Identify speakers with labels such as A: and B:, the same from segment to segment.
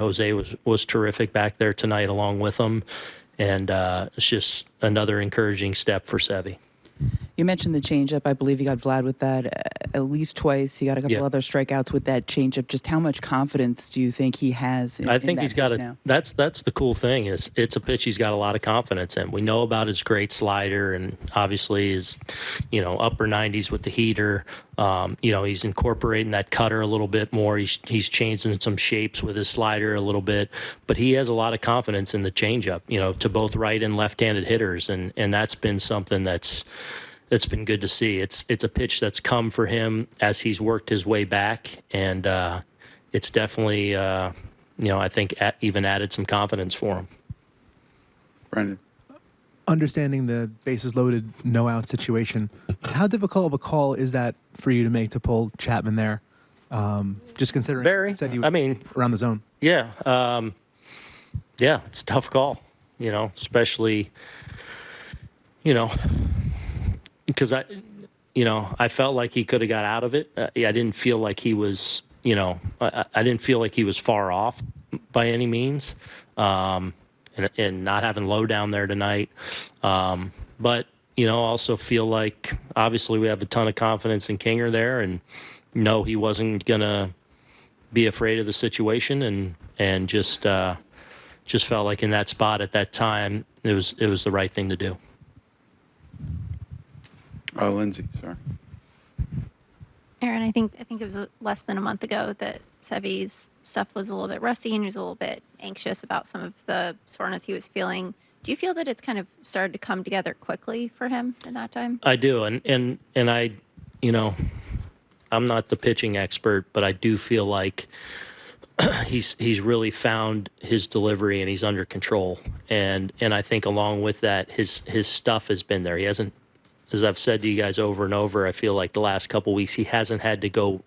A: Jose was was terrific back there tonight along with him, and uh, it's just another encouraging step for Sevy.
B: You mentioned the changeup. I believe you got Vlad with that at least twice. He got a couple
A: Yeah.
B: other strikeouts with that changeup. Just how much confidence do you think he has? In,
A: I
B: in
A: think he's got a.
B: now?
A: That's that's the cool thing is it's a pitch he's got a lot of confidence in. We know about his great slider and obviously his, you know, upper 90s with the heater. Um, you know, he's incorporating that cutter a little bit more. He's he's changing some shapes with his slider a little bit, but he has a lot of confidence in the changeup. You know, to both right and left-handed hitters, and and that's been something that's that's been good to see. It's it's a pitch that's come for him as he's worked his way back, and uh, it's definitely uh, you know I think a even added some confidence for him.
C: Brendan.
D: understanding the bases loaded, no out situation, how difficult of a call is that for you to make to pull Chapman there? Um, just considering
A: Very.
D: said he was
A: I mean,
D: around the zone.
A: Yeah, um, yeah, it's a tough call. You know, especially you know because I you know I felt like he could have got out of it. Uh, I didn't feel like he was you know I, I didn't feel like he was far off by any means. Um, and, and not having Lo down there tonight, um, but you know also feel like obviously we have a ton of confidence in Kinger there, and know he wasn't gonna be afraid of the situation and and just uh, just felt like in that spot at that time it was it was the right thing to do.
C: Oh, Lindsay, sorry.
E: Aaron, I think I think it was uh, less than a month ago that Sevy's stuff was a little bit rusty and he was a little bit anxious about some of the soreness he was feeling. Do you feel that it's kind of started to come together quickly for him in that time?
A: I do, and and and I, you know, I'm not the pitching expert, but I do feel like he's he's really found his delivery and he's under control. And and I think along with that, his his stuff has been there. He hasn't, as I've said to you guys over and over. I feel like the last couple weeks he hasn't had to go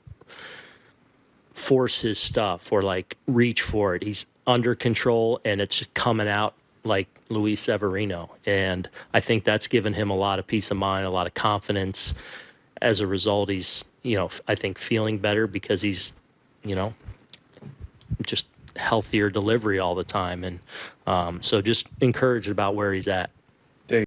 A: force his stuff or like reach for it. He's under control and it's coming out like Luis Severino. And I think that's given him a lot of peace of mind, a lot of confidence. As a result, he's, you know, I think feeling better because he's, you know, just healthier delivery all the time. And um, so just encouraged about where he's at.